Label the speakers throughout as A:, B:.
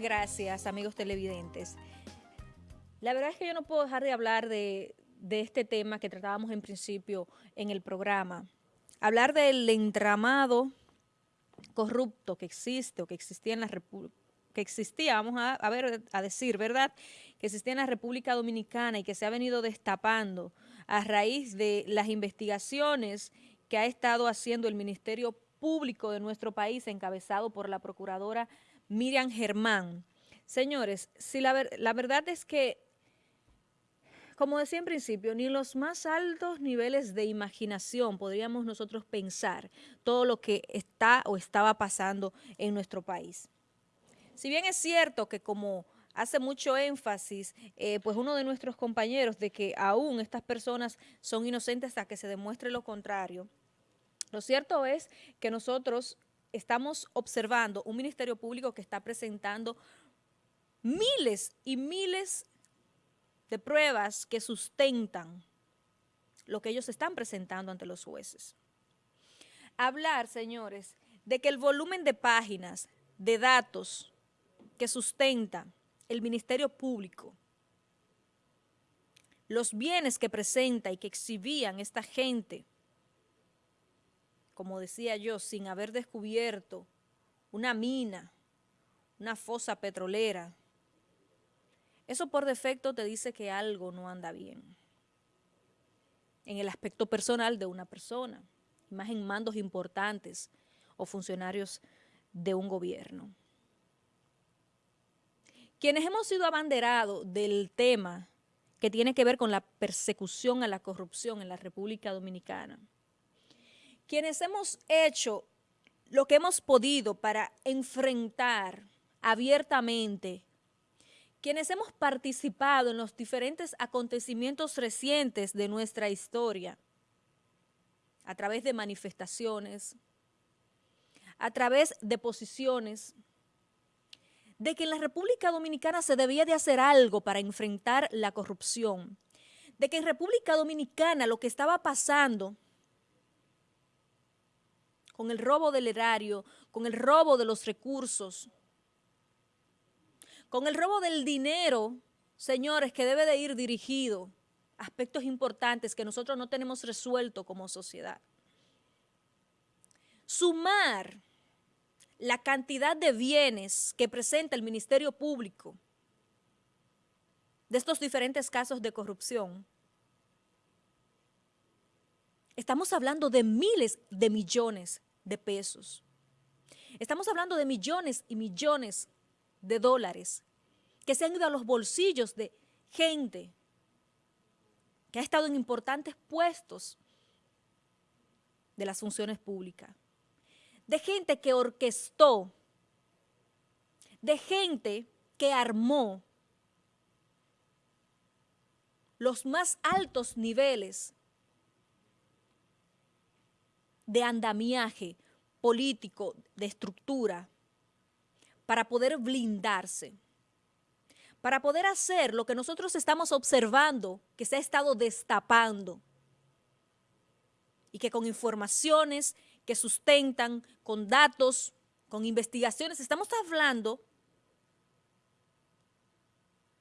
A: Gracias, amigos televidentes. La verdad es que yo no puedo dejar de hablar de, de este tema que tratábamos en principio en el programa. Hablar del entramado corrupto que existe o que existía en la República que existía, vamos a, ver, a decir, ¿verdad?, que existía en la República Dominicana y que se ha venido destapando a raíz de las investigaciones que ha estado haciendo el Ministerio Público de nuestro país, encabezado por la Procuradora Miriam Germán. Señores, si la, la verdad es que como decía en principio, ni los más altos niveles de imaginación podríamos nosotros pensar todo lo que está o estaba pasando en nuestro país. Si bien es cierto que como hace mucho énfasis, eh, pues uno de nuestros compañeros, de que aún estas personas son inocentes hasta que se demuestre lo contrario, lo cierto es que nosotros estamos observando un Ministerio Público que está presentando miles y miles de pruebas que sustentan lo que ellos están presentando ante los jueces. Hablar, señores, de que el volumen de páginas, de datos que sustenta el Ministerio Público, los bienes que presenta y que exhibían esta gente, como decía yo, sin haber descubierto una mina, una fosa petrolera, eso por defecto te dice que algo no anda bien en el aspecto personal de una persona, más en mandos importantes o funcionarios de un gobierno. Quienes hemos sido abanderados del tema que tiene que ver con la persecución a la corrupción en la República Dominicana, quienes hemos hecho lo que hemos podido para enfrentar abiertamente quienes hemos participado en los diferentes acontecimientos recientes de nuestra historia, a través de manifestaciones, a través de posiciones, de que en la República Dominicana se debía de hacer algo para enfrentar la corrupción, de que en República Dominicana lo que estaba pasando con el robo del erario, con el robo de los recursos, con el robo del dinero, señores, que debe de ir dirigido aspectos importantes que nosotros no tenemos resuelto como sociedad. Sumar la cantidad de bienes que presenta el Ministerio Público de estos diferentes casos de corrupción, estamos hablando de miles de millones de pesos. Estamos hablando de millones y millones de dólares que se han ido a los bolsillos de gente que ha estado en importantes puestos de las funciones públicas, de gente que orquestó, de gente que armó los más altos niveles de andamiaje político, de estructura, para poder blindarse, para poder hacer lo que nosotros estamos observando que se ha estado destapando y que con informaciones que sustentan, con datos, con investigaciones, estamos hablando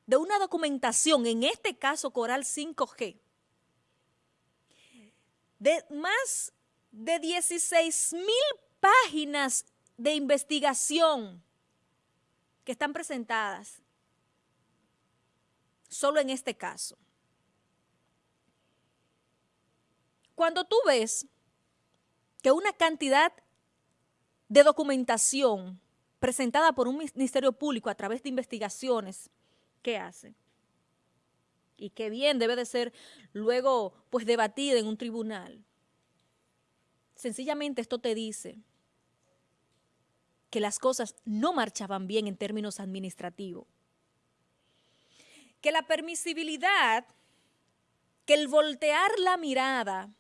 A: de una documentación, en este caso Coral 5G, de más de 16 mil páginas de investigación que están presentadas solo en este caso. Cuando tú ves que una cantidad de documentación presentada por un ministerio público a través de investigaciones, ¿qué hace? Y qué bien debe de ser luego pues debatida en un tribunal. Sencillamente esto te dice que las cosas no marchaban bien en términos administrativos. Que la permisibilidad, que el voltear la mirada,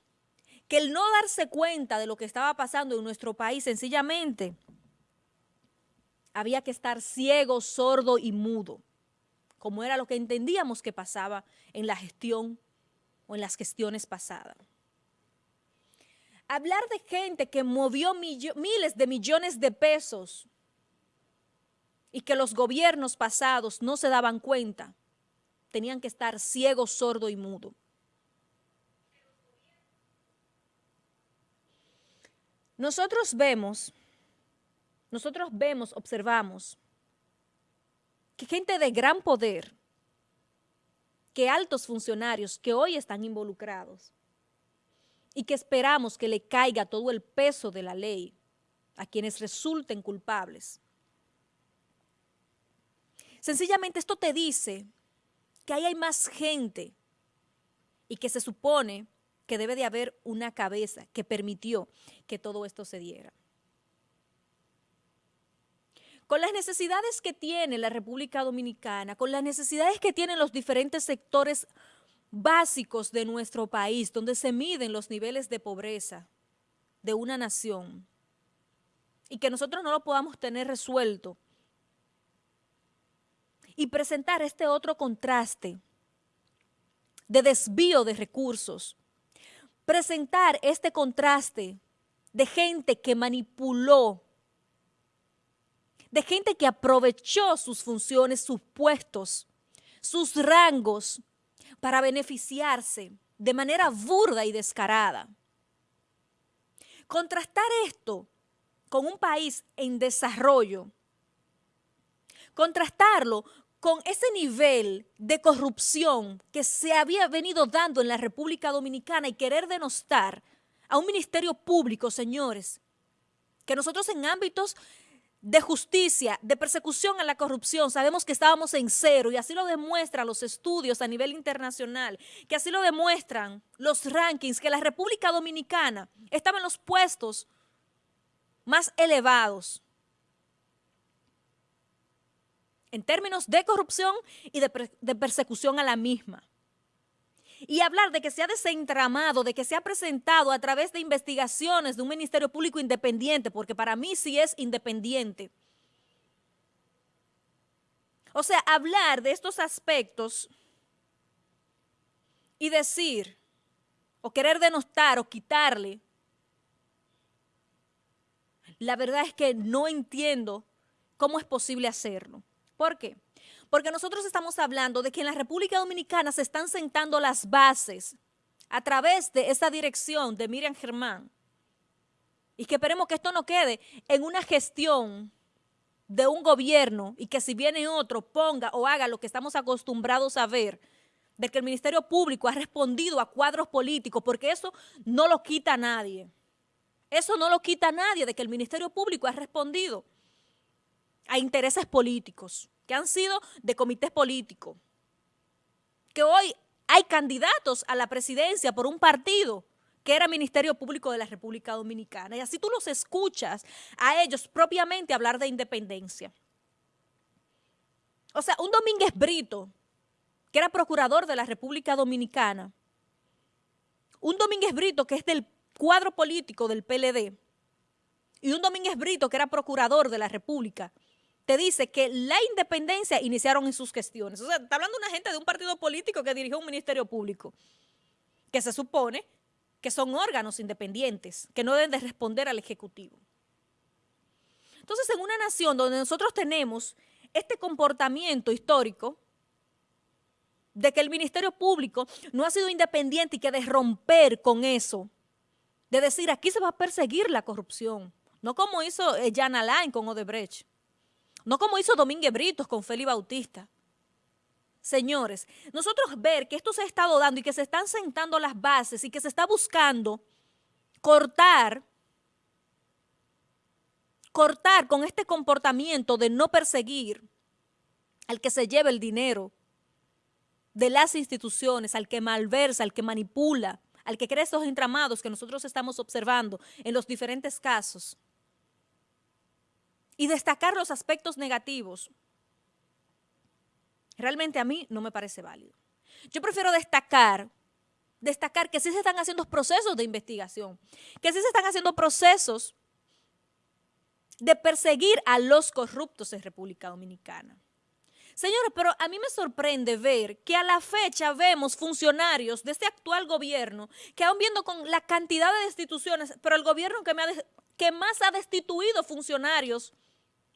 A: que el no darse cuenta de lo que estaba pasando en nuestro país, sencillamente había que estar ciego, sordo y mudo, como era lo que entendíamos que pasaba en la gestión o en las gestiones pasadas hablar de gente que movió miles de millones de pesos y que los gobiernos pasados no se daban cuenta, tenían que estar ciego, sordo y mudo. Nosotros vemos, nosotros vemos, observamos, que gente de gran poder, que altos funcionarios que hoy están involucrados y que esperamos que le caiga todo el peso de la ley a quienes resulten culpables. Sencillamente esto te dice que ahí hay más gente y que se supone que debe de haber una cabeza que permitió que todo esto se diera. Con las necesidades que tiene la República Dominicana, con las necesidades que tienen los diferentes sectores básicos de nuestro país, donde se miden los niveles de pobreza de una nación, y que nosotros no lo podamos tener resuelto, y presentar este otro contraste de desvío de recursos, presentar este contraste de gente que manipuló, de gente que aprovechó sus funciones, sus puestos, sus rangos para beneficiarse de manera burda y descarada. Contrastar esto con un país en desarrollo, contrastarlo con ese nivel de corrupción que se había venido dando en la República Dominicana y querer denostar a un ministerio público, señores, que nosotros en ámbitos de justicia, de persecución a la corrupción, sabemos que estábamos en cero y así lo demuestran los estudios a nivel internacional, que así lo demuestran los rankings, que la República Dominicana estaba en los puestos más elevados en términos de corrupción y de, persecución a la misma. Y hablar de que se ha desentramado, de que se ha presentado a través de investigaciones de un Ministerio Público independiente, porque para mí sí es independiente. O sea, hablar de estos aspectos y decir, o querer denostar o quitarle, la verdad es que no entiendo cómo es posible hacerlo. ¿Por qué? Porque nosotros estamos hablando de que en la República Dominicana se están sentando las bases a través de esa dirección de Miriam Germán. Y que esperemos que esto no quede en una gestión de un gobierno y que si viene otro ponga o haga lo que estamos acostumbrados a ver, de que el Ministerio Público ha respondido a cuadros políticos, porque eso no lo quita nadie. Eso no lo quita nadie de que el Ministerio Público ha respondido a intereses políticos, que han sido de comités políticos, que hoy hay candidatos a la presidencia por un partido que era Ministerio Público de la República Dominicana. Y así tú los escuchas a ellos propiamente hablar de independencia. O sea, un Domínguez Brito, que era procurador de la República Dominicana, un Domínguez Brito que es del cuadro político del PLD, y un Domínguez Brito que era procurador de la República, te dice que la independencia iniciaron en sus gestiones. O sea, está hablando una gente de un partido político que dirigió un ministerio público, que se supone que son órganos independientes, que no deben de responder al Ejecutivo. Entonces, en una nación donde nosotros tenemos este comportamiento histórico de que el Ministerio Público no ha sido independiente y que de romper con eso, de decir aquí se va a perseguir la corrupción, no como hizo eh, Jan Alain con Odebrecht, no como hizo Domínguez Britos con Félix Bautista. Señores, nosotros ver que esto se ha estado dando y que se están sentando las bases y que se está buscando cortar, cortar con este comportamiento de no perseguir al que se lleva el dinero de las instituciones, al que malversa, al que manipula, al que crea estos entramados que nosotros estamos observando en los diferentes casos y destacar los aspectos negativos, realmente a mí no me parece válido. Yo prefiero destacar, destacar que sí se están haciendo procesos de investigación, que sí se están haciendo procesos de perseguir a los corruptos en República Dominicana. Señores, pero a mí me sorprende ver que a la fecha vemos funcionarios de este actual gobierno que aún viendo con la cantidad de instituciones, pero el gobierno que, que más ha destituido funcionarios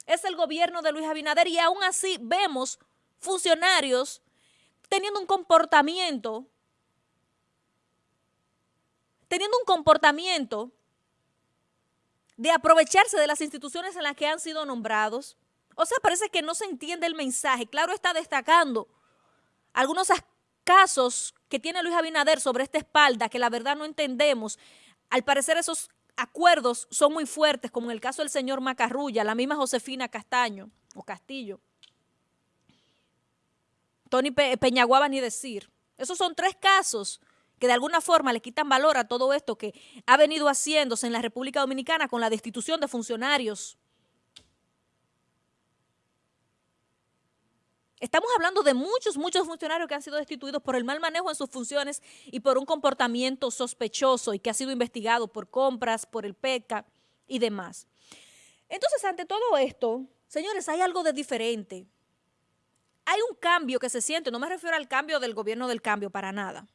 A: es el gobierno de Luis Abinader y aún así vemos funcionarios teniendo un comportamiento, teniendo un comportamiento de aprovecharse de las instituciones en las que han sido nombrados. O sea, parece que no se entiende el mensaje. Claro está destacando algunos casos que tiene Luis Abinader sobre esta espalda que la verdad no entendemos. Al parecer esos acuerdos son muy fuertes, como en el caso del señor Macarrulla, la misma Josefina Castaño o Castillo. Tony Peñaguaba ni decir. Esos son tres casos que de alguna forma le quitan valor a todo esto que ha venido haciéndose en la República Dominicana con la destitución de funcionarios. Estamos hablando de muchos, muchos funcionarios que han sido destituidos por el mal manejo en sus funciones y por un comportamiento sospechoso y que ha sido investigado por compras, por el PECA y demás. Entonces, ante todo esto, señores, hay algo de diferente hay un cambio que se siente, no me refiero al cambio del gobierno del cambio para nada.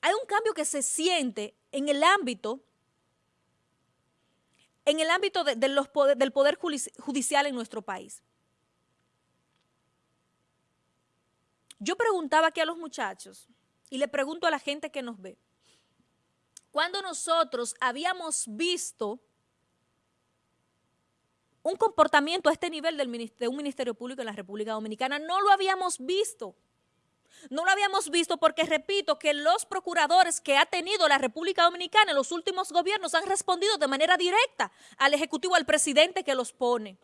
A: Hay un cambio que se siente en el ámbito, en el ámbito del poder judicial en nuestro país. Yo preguntaba aquí a los muchachos y le pregunto a la gente que nos ve, cuando nosotros habíamos visto un comportamiento a este nivel del, de un Ministerio Público en la República Dominicana. No lo habíamos visto. No lo habíamos visto porque, repito, que los procuradores que ha tenido la República Dominicana en los últimos gobiernos han respondido de manera directa al Ejecutivo, al presidente que los pone.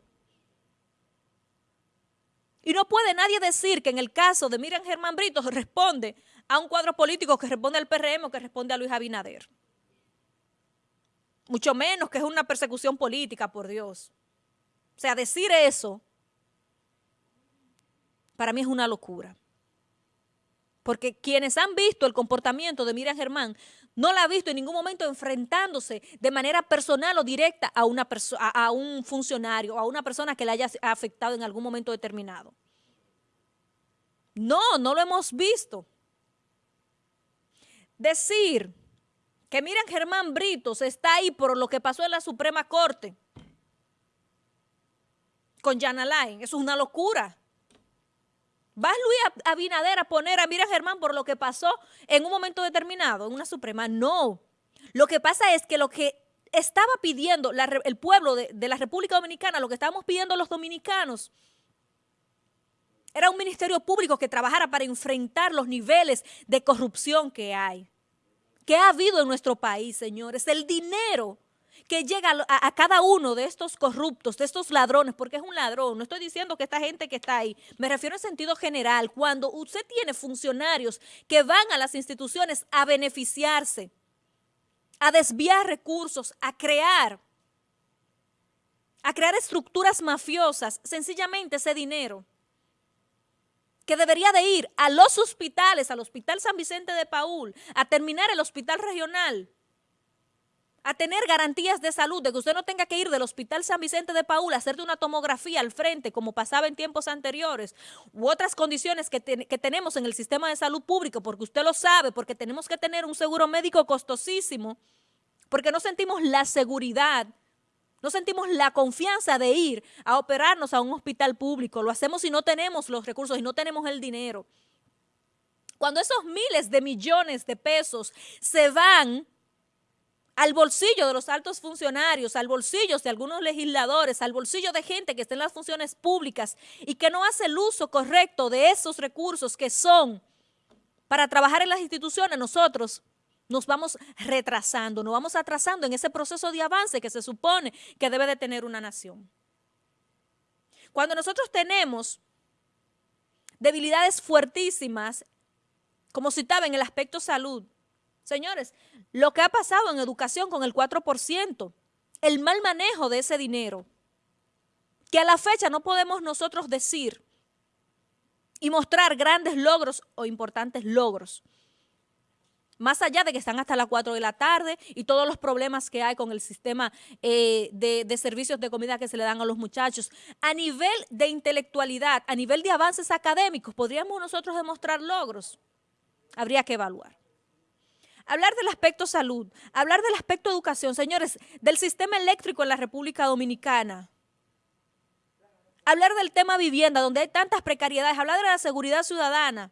A: Y no puede nadie decir que en el caso de Miriam Germán Brito responde a un cuadro político que responde al PRM o que responde a Luis Abinader. Mucho menos que es una persecución política, por Dios. O sea, decir eso, para mí es una locura. Porque quienes han visto el comportamiento de Miriam Germán no la ha visto en ningún momento enfrentándose de manera personal o directa a, una a, un funcionario, a una persona que le haya afectado en algún momento determinado. No, no lo hemos visto. Decir que Miriam Germán Britos está ahí por lo que pasó en la Suprema Corte, con Jan Alain. Eso es una locura. ¿Va Luis Abinader a poner a Miriam Germán por lo que pasó en un momento determinado, en una Suprema? No. Lo que pasa es que lo que estaba pidiendo el pueblo de, de la República Dominicana, lo que estábamos pidiendo los dominicanos, era un ministerio público que trabajara para enfrentar los niveles de corrupción que hay, que ha habido en nuestro país, señores. El dinero que llega a, cada uno de estos corruptos, de estos ladrones, porque es un ladrón, no estoy diciendo que esta gente que está ahí, me refiero en sentido general, cuando usted tiene funcionarios que van a las instituciones a beneficiarse, a desviar recursos, a crear, a crear estructuras mafiosas, sencillamente ese dinero que debería de ir a los hospitales, al Hospital San Vicente de Paul, a terminar el hospital regional, a tener garantías de salud, de que usted no tenga que ir del Hospital San Vicente de Paúl a hacerte una tomografía al frente, como pasaba en tiempos anteriores, u otras condiciones que, que tenemos en el sistema de salud público, porque usted lo sabe, porque tenemos que tener un seguro médico costosísimo, porque no sentimos la seguridad, no sentimos la confianza de ir a operarnos a un hospital público. Lo hacemos si no tenemos los recursos y no tenemos el dinero. Cuando esos miles de millones de pesos se van al bolsillo de los altos funcionarios, al bolsillo de algunos legisladores, al bolsillo de gente que está en las funciones públicas y que no hace el uso correcto de esos recursos que son para trabajar en las instituciones, nosotros nos vamos retrasando, nos vamos atrasando en ese proceso de avance que se supone que debe de tener una nación. Cuando nosotros tenemos debilidades fuertísimas, como citaba en el aspecto salud, Señores, lo que ha pasado en educación con el 4%, el mal manejo de ese dinero, que a la fecha no podemos nosotros decir y mostrar grandes logros o importantes logros. Más allá de que están hasta las 4 de la tarde y todos los problemas que hay con el sistema eh, de, de servicios de comida que se le dan a los muchachos. A nivel de intelectualidad, a nivel de avances académicos, ¿podríamos nosotros demostrar logros? Habría que evaluar hablar del aspecto salud, hablar del aspecto educación, señores, del sistema eléctrico en la República Dominicana. hablar del tema vivienda, donde hay tantas precariedades, hablar de la seguridad ciudadana,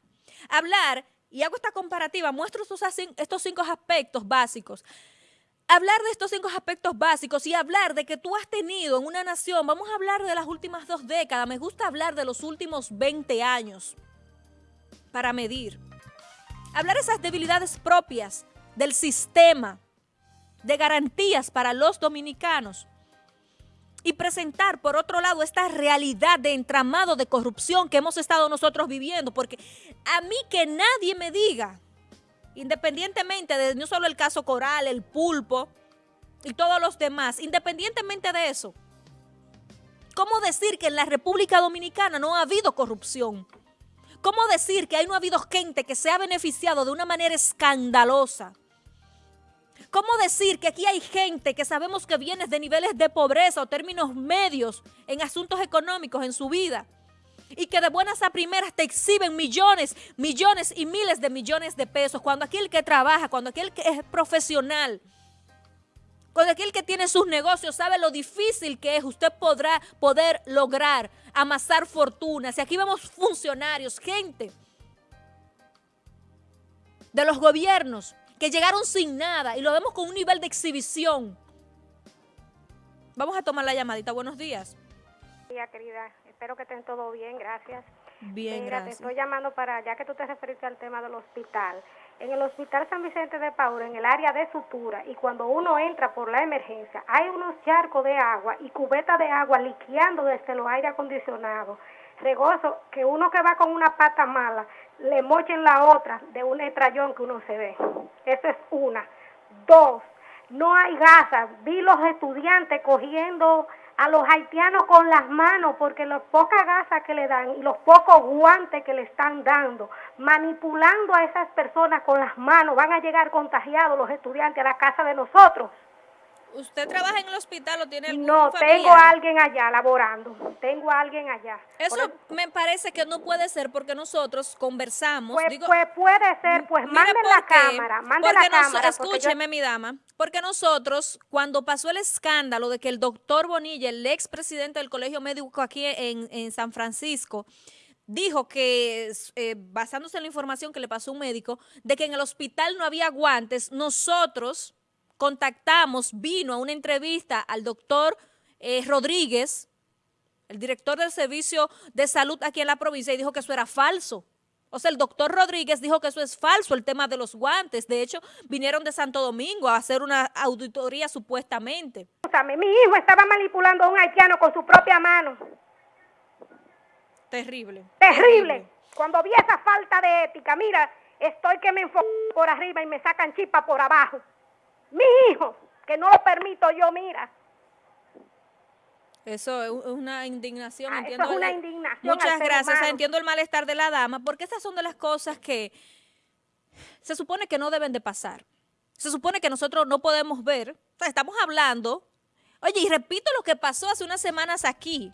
A: hablar, y hago esta comparativa, muestro estos, cinco aspectos básicos, hablar de estos cinco aspectos básicos y hablar de que tú has tenido en una nación, vamos a hablar de las últimas dos décadas, me gusta hablar de los últimos 20 años para medir. Hablar esas debilidades propias del sistema, de garantías para los dominicanos y presentar, por otro lado, esta realidad de entramado de corrupción que hemos estado nosotros viviendo, porque a mí que nadie me diga independientemente de no solo el caso Coral, el pulpo y todos los demás, independientemente de eso, ¿cómo decir que en la República Dominicana no ha habido corrupción? ¿Cómo decir que ahí no ha habido gente que se ha beneficiado de una manera escandalosa? ¿Cómo decir que aquí hay gente que sabemos que viene de niveles de pobreza o términos medios en asuntos económicos en su vida? y que de buenas a primeras te exhiben millones, millones y miles de millones de pesos. Cuando aquel que trabaja, cuando aquel que es profesional, cuando aquel que tiene sus negocios sabe lo difícil que es, usted podrá poder lograr amasar fortunas. Y aquí vemos funcionarios, gente de los gobiernos que llegaron sin nada y lo vemos con un nivel de exhibición. Vamos a tomar la llamadita. Buenos días.
B: Querida espero que estén todo bien, gracias.
A: Bien, Mira, gracias.
B: te estoy llamando para, ya que tú te referiste al tema del hospital. En el Hospital San Vicente de Paul, en el área de sutura, y cuando uno entra por la emergencia, hay unos charcos de agua y cubetas de agua liqueando desde los aire acondicionados. Regozo que uno que va con una pata mala, le mochen la otra de un estrellón que uno se ve. Eso es una. Dos, no hay gasas. Vi los estudiantes cogiendo a los haitianos con las manos porque las pocas gasas que le dan y los pocos guantes que le están dando, manipulando a esas personas con las manos, van a llegar contagiados los estudiantes a la casa de nosotros.
A: ¿Usted trabaja en el hospital o tiene algún
B: No, tengo a alguien allá laborando. Tengo a alguien allá.
A: Eso me parece que no puede ser porque nosotros conversamos.
B: Pues, pues puede ser, pues mande la cámara, mande la cámara.
A: Escúcheme, mi dama, porque nosotros, cuando pasó el escándalo de que el doctor Bonilla, el ex presidente del Colegio Médico aquí en, en San Francisco, dijo que, eh, basándose en la información que le pasó un médico, de que en el hospital no había guantes, nosotros contactamos, vino a una entrevista al doctor eh, Rodríguez, el director del Servicio de Salud aquí en la provincia, y dijo que eso era falso. O sea, el doctor Rodríguez dijo que eso es falso, el tema de los guantes. De hecho, vinieron de Santo Domingo a hacer una auditoría supuestamente.
B: Mi hijo estaba manipulando a un haitiano con su propia mano.
A: Terrible.
B: Terrible. Cuando vi esa falta de ética, mira, estoy que me enfoco por arriba y me sacan chispa por abajo mi hijo, que no lo permito yo, mira.
A: Eso es una indignación.
B: Ah, entiendo eso es una indignación.
A: Muchas gracias. entiendo el malestar de la dama, porque esas son de las cosas que se supone que no deben de pasar. Se supone que nosotros no podemos ver. estamos hablando. Oye, y repito lo que pasó hace unas semanas aquí.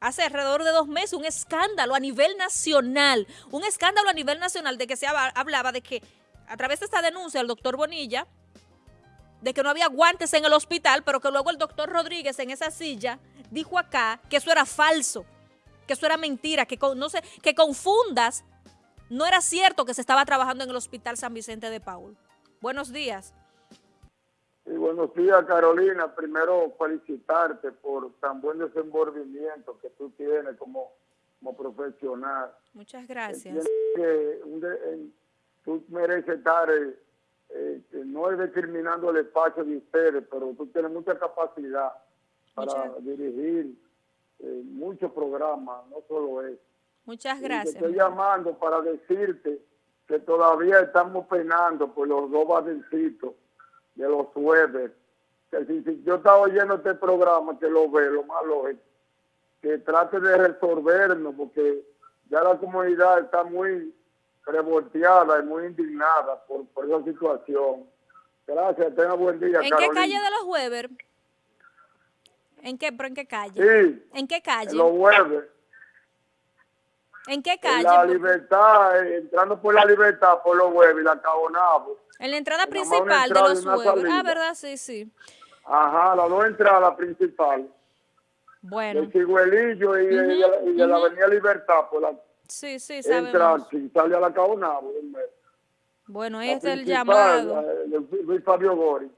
A: Hace alrededor de dos meses, un escándalo a nivel nacional. Un escándalo a nivel nacional de que se hablaba de que a través de esta denuncia el doctor Bonilla de que no había guantes en el hospital, pero que luego el doctor Rodríguez en esa silla dijo acá que eso era falso, que eso era mentira, que, no sé, que confundas. No era cierto que se estaba trabajando en el Hospital San Vicente de Paul. Buenos días.
C: Y buenos días, Carolina. Primero, felicitarte por tan buen desenvolvimiento que tú tienes como, como profesional.
A: Muchas gracias.
C: tú mereces estar eh, no es determinando el espacio de ustedes, pero tú tienes mucha capacidad para dirigir eh, muchos programas, no solo eso.
A: Muchas gracias.
C: estoy llamando para decirte que todavía estamos penando por los dos badecitos de los jueves. Que si, yo estaba oyendo este programa, que lo ve, lo más lógico, que trate de resolvernos, porque ya la comunidad está muy revolteada y muy indignada por, por esa situación. Gracias, tenga buen día.
A: ¿En qué calle de los Weber? ¿En qué, pero en qué calle?
C: Sí.
A: ¿En qué calle?
C: En los Weber.
A: ¿En qué calle?
C: En la libertad, eh, entrando por la libertad, por los Weber, la Cabonabo.
A: En la entrada principal de los Weber. Ah, ¿verdad? Sí, sí.
C: Ajá, las dos entradas principales.
A: Bueno.
C: De Ciguelillo y, de- y la- y. Avenida Libertad, por la
A: Sí, sí, sabemos.
C: la
A: Bueno, este es el llamado.
C: Luis Fabio Gori.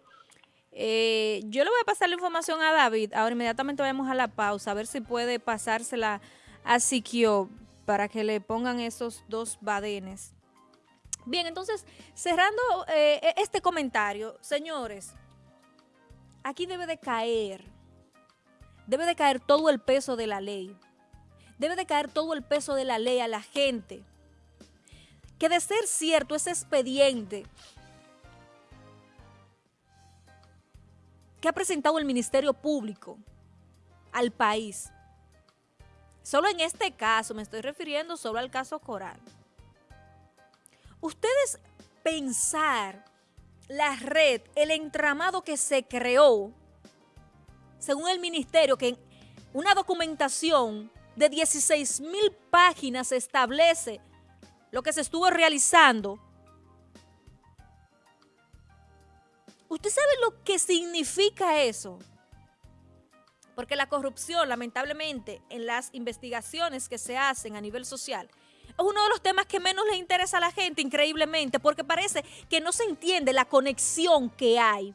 A: Eh, yo le voy a pasar la información a David. Ahora inmediatamente vamos a la pausa, a ver si puede pasársela a Siquio para que le pongan esos dos badenes. Bien, entonces, cerrando eh, e- este comentario, señores, aquí debe de caer, debe de caer todo el peso de la ley. Debe de caer todo el peso de la ley a la gente. Que de ser cierto ese expediente que ha presentado el Ministerio Público al país. Solo en este caso, me estoy refiriendo solo al caso Coral. Ustedes pensar la red, el entramado que se creó, según el ministerio, que una documentación de 16 mil páginas establece lo que se estuvo realizando ¿Usted sabe lo que significa eso? Porque la corrupción, lamentablemente, en las investigaciones que se hacen a nivel social, es uno de los temas que menos le interesa a la gente, increíblemente, porque parece que no se entiende la conexión que hay.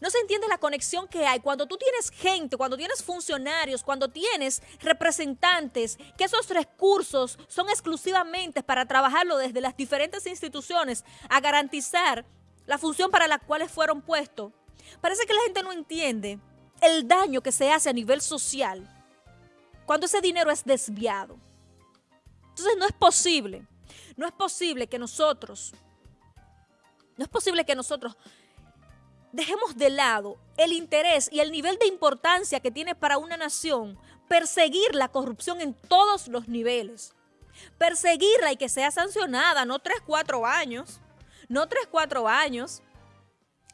A: No se entiende la conexión que hay cuando tú tienes gente, cuando tienes funcionarios, cuando tienes representantes, que esos recursos son exclusivamente para trabajarlo desde las diferentes instituciones a garantizar la función para la cual fueron puestos. Parece que la gente no entiende el daño que se hace a nivel social cuando ese dinero es desviado. Entonces no es posible, no es posible que nosotros, no es posible que nosotros dejemos de lado el interés y el nivel de importancia que tiene para una nación perseguir la corrupción en todos los niveles. Perseguirla y que sea sancionada, no tres, cuatro años, no tres, cuatro años,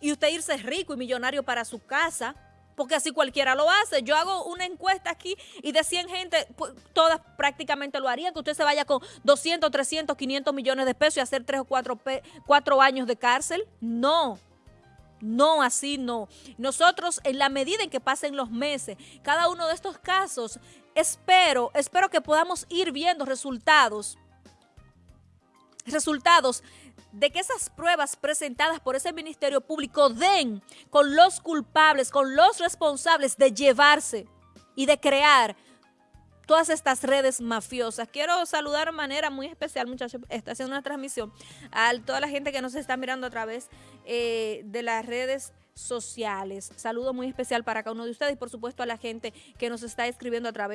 A: y usted irse rico y millonario para su casa, porque así cualquiera lo hace. Yo hago una encuesta aquí y de 100 gente, pues, todas prácticamente lo harían, que usted se vaya con 200, 300, 500 millones de pesos y hacer tres o cuatro, pe- cuatro años de cárcel. No. No, así no. Nosotros, en la medida en que pasen los meses, cada uno de estos casos, espero, espero que podamos ir viendo resultados. Resultados de que esas pruebas presentadas por ese Ministerio Público den con los culpables, con los responsables de llevarse y de crear todas estas redes mafiosas. Quiero saludar de manera muy especial, muchachos, está haciendo una transmisión, a toda la gente que nos está mirando a través eh, de las redes sociales. Saludo muy especial para cada uno de ustedes y por supuesto a la gente que nos está escribiendo a través